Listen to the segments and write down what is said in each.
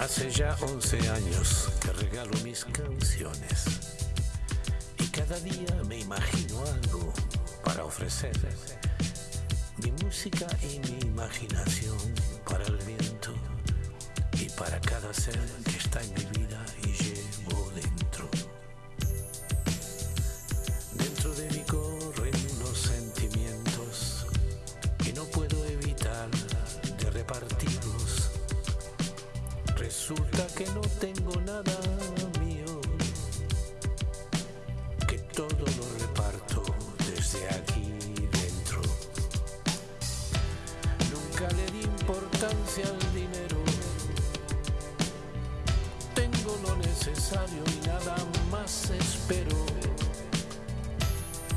Hace ya 11 años que regalo mis canciones y cada día me imagino algo para ofrecer. Mi música y mi imaginación para el viento y para cada ser que está en mi vida y llevo dentro. Dentro de mí corren unos sentimientos que no puedo evitar de repartirlos. Resulta que no tengo nada mío, que todo lo reparto desde aquí dentro. Nunca le di importancia al dinero. Tengo lo necesario y nada más espero.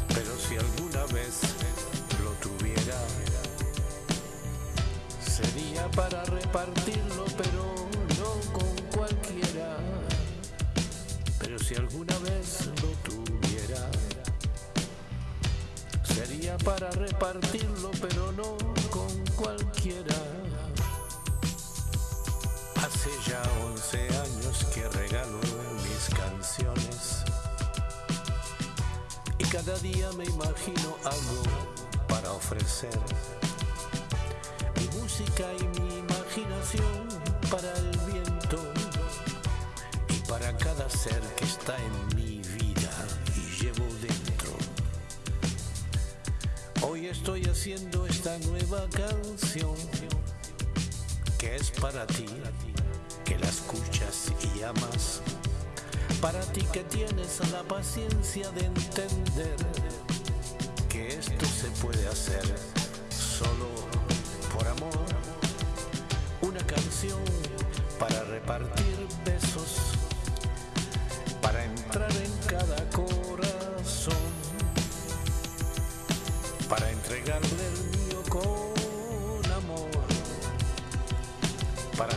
Pero si alguna vez lo tuviera, sería para repartirlo, para repartirlo, pero no con cualquiera. Hace ya 11 años que regalo mis canciones y cada día me imagino algo para ofrecer. Mi música y mi imaginación para el viento y para cada ser que está en mi Hoy estoy haciendo esta nueva canción que es para ti, que la escuchas y amas. Para ti que tienes la paciencia de entender que esto se puede hacer solo por amor. Una canción para repartir besos,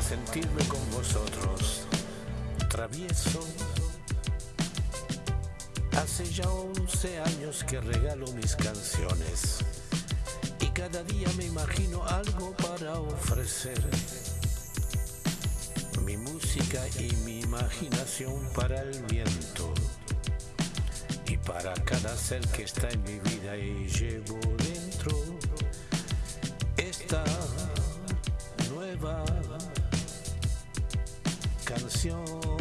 sentirme con vosotros travieso. Hace ya 11 años que regalo mis canciones y cada día me imagino algo para ofrecer. Mi música y mi imaginación para el viento y para cada ser que está en mi vida y llevo canción.